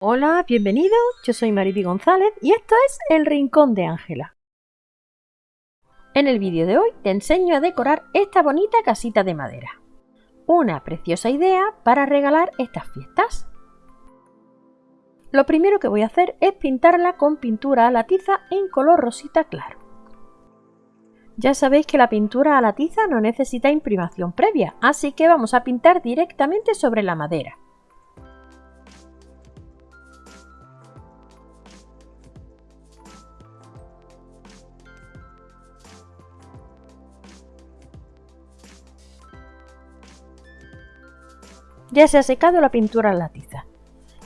Hola, bienvenido, yo soy Mariby González y esto es El Rincón de Ángela. En el vídeo de hoy te enseño a decorar esta bonita casita de madera. Una preciosa idea para regalar estas fiestas. Lo primero que voy a hacer es pintarla con pintura a la tiza en color rosita claro. Ya sabéis que la pintura a la tiza no necesita imprimación previa, así que vamos a pintar directamente sobre la madera. Ya se ha secado la pintura en la tiza.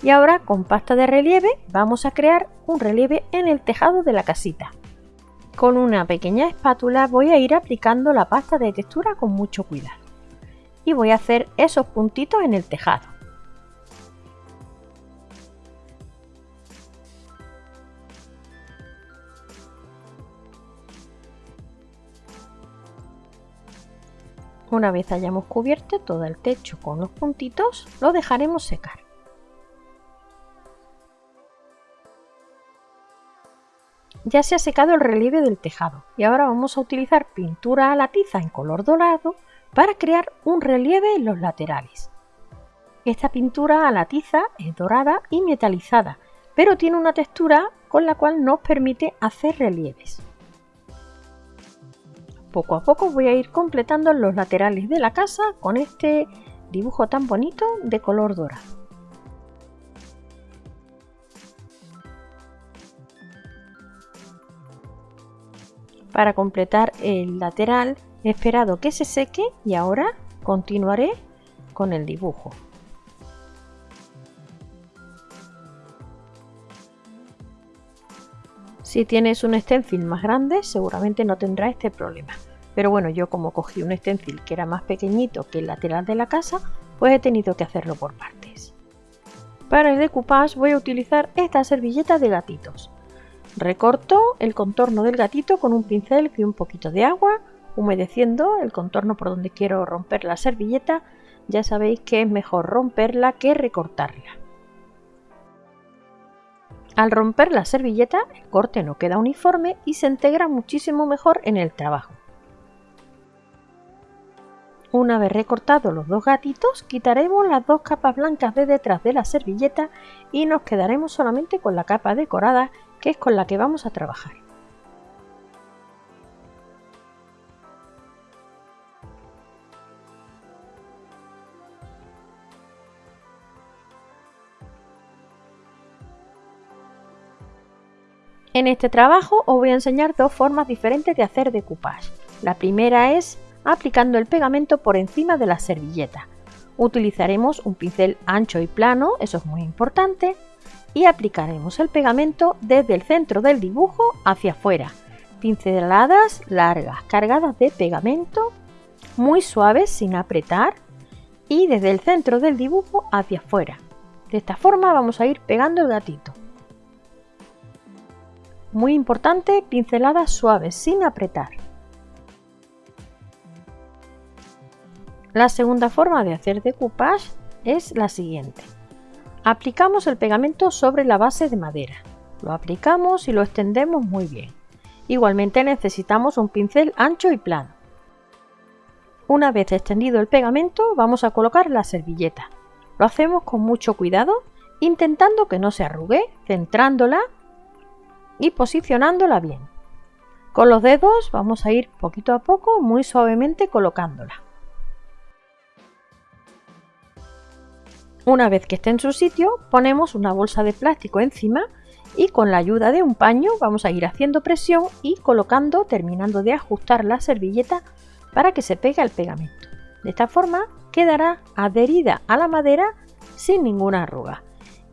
Y ahora con pasta de relieve vamos a crear un relieve en el tejado de la casita. Con una pequeña espátula voy a ir aplicando la pasta de textura con mucho cuidado. Y voy a hacer esos puntitos en el tejado. Una vez hayamos cubierto todo el techo con los puntitos, lo dejaremos secar. Ya se ha secado el relieve del tejado y ahora vamos a utilizar pintura a la tiza en color dorado para crear un relieve en los laterales. Esta pintura a la tiza es dorada y metalizada, pero tiene una textura con la cual nos permite hacer relieves. Poco a poco voy a ir completando los laterales de la casa con este dibujo tan bonito de color dorado. Para completar el lateral he esperado que se seque y ahora continuaré con el dibujo. Si tienes un stencil más grande, seguramente no tendrá este problema. Pero bueno, yo como cogí un stencil que era más pequeñito que el lateral de la casa, pues he tenido que hacerlo por partes. Para el decoupage voy a utilizar esta servilleta de gatitos. Recorto el contorno del gatito con un pincel y un poquito de agua, humedeciendo el contorno por donde quiero romper la servilleta. Ya sabéis que es mejor romperla que recortarla. Al romper la servilleta, el corte no queda uniforme y se integra muchísimo mejor en el trabajo. Una vez recortados los dos gatitos, quitaremos las dos capas blancas de detrás de la servilleta y nos quedaremos solamente con la capa decorada, que es con la que vamos a trabajar. En este trabajo os voy a enseñar dos formas diferentes de hacer decoupage. La primera es aplicando el pegamento por encima de la servilleta. Utilizaremos un pincel ancho y plano, eso es muy importante, y aplicaremos el pegamento desde el centro del dibujo hacia afuera. Pinceladas largas, cargadas de pegamento, muy suaves sin apretar y desde el centro del dibujo hacia afuera. De esta forma vamos a ir pegando el gatito. Muy importante, pinceladas suaves, sin apretar. La segunda forma de hacer decoupage es la siguiente. Aplicamos el pegamento sobre la base de madera. Lo aplicamos y lo extendemos muy bien. Igualmente necesitamos un pincel ancho y plano. Una vez extendido el pegamento vamos a colocar la servilleta. Lo hacemos con mucho cuidado, intentando que no se arrugue, centrándola y posicionándola bien. Con los dedos vamos a ir poquito a poco, muy suavemente colocándola. Una vez que esté en su sitio, ponemos una bolsa de plástico encima y con la ayuda de un paño vamos a ir haciendo presión y colocando, terminando de ajustar la servilleta para que se pegue el pegamento. De esta forma quedará adherida a la madera sin ninguna arruga.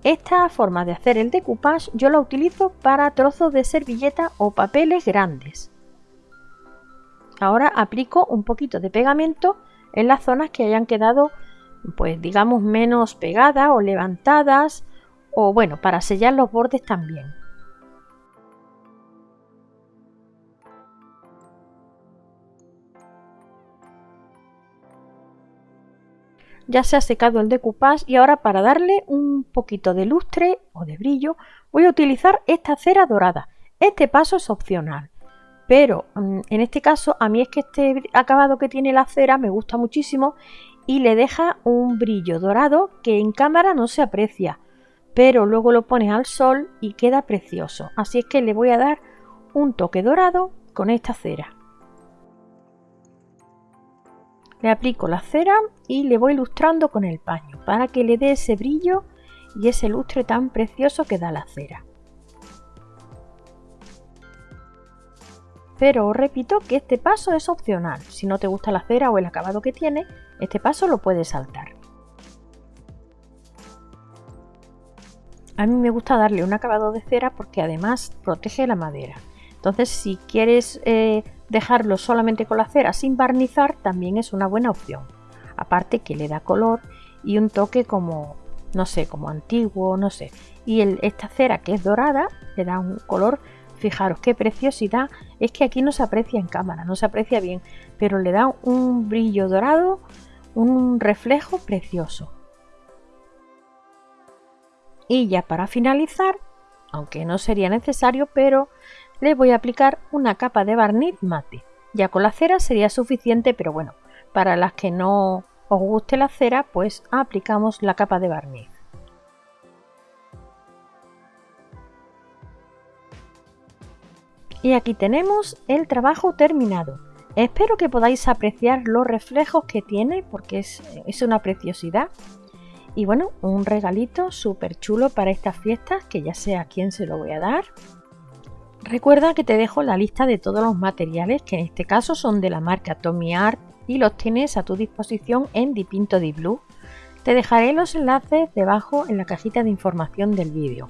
Esta forma de hacer el decoupage yo la utilizo para trozos de servilleta o papeles grandes. Ahora aplico un poquito de pegamento en las zonas que hayan quedado pues digamos menos pegadas o levantadas o bueno para sellar los bordes también. Ya se ha secado el decoupage y ahora para darle un poquito de lustre o de brillo voy a utilizar esta cera dorada. Este paso es opcional, pero mm, en este caso a mí es que este acabado que tiene la cera me gusta muchísimo y le deja un brillo dorado que en cámara no se aprecia, pero luego lo pones al sol y queda precioso. Así es que le voy a dar un toque dorado con esta cera. Le aplico la cera y le voy ilustrando con el paño para que le dé ese brillo y ese lustre tan precioso que da la cera. Pero os repito que este paso es opcional. Si no te gusta la cera o el acabado que tiene, este paso lo puedes saltar. A mí me gusta darle un acabado de cera porque además protege la madera. Entonces si quieres eh, dejarlo solamente con la cera sin barnizar también es una buena opción. Aparte que le da color y un toque como, no sé, como antiguo, no sé. Y esta cera que es dorada le da un color, fijaros qué preciosidad. Es que aquí no se aprecia en cámara, no se aprecia bien, pero le da un brillo dorado, un reflejo precioso. Y ya para finalizar, aunque no sería necesario, pero le voy a aplicar una capa de barniz mate. Ya con la cera sería suficiente, pero bueno, para las que no os guste la cera, pues aplicamos la capa de barniz. Y aquí tenemos el trabajo terminado. Espero que podáis apreciar los reflejos que tiene porque es, es una preciosidad. Y bueno, un regalito súper chulo para estas fiestas que ya sé a quién se lo voy a dar. Recuerda que te dejo la lista de todos los materiales que en este caso son de la marca Tommy Art y los tienes a tu disposición en Dipinto Di Blue. Te dejaré los enlaces debajo en la cajita de información del vídeo.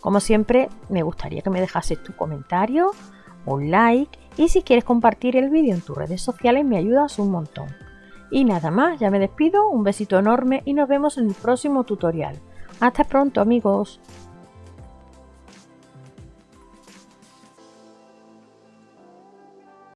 Como siempre, me gustaría que me dejases tu comentario, un like y si quieres compartir el vídeo en tus redes sociales me ayudas un montón. Y nada más, ya me despido, un besito enorme y nos vemos en el próximo tutorial. Hasta pronto amigos.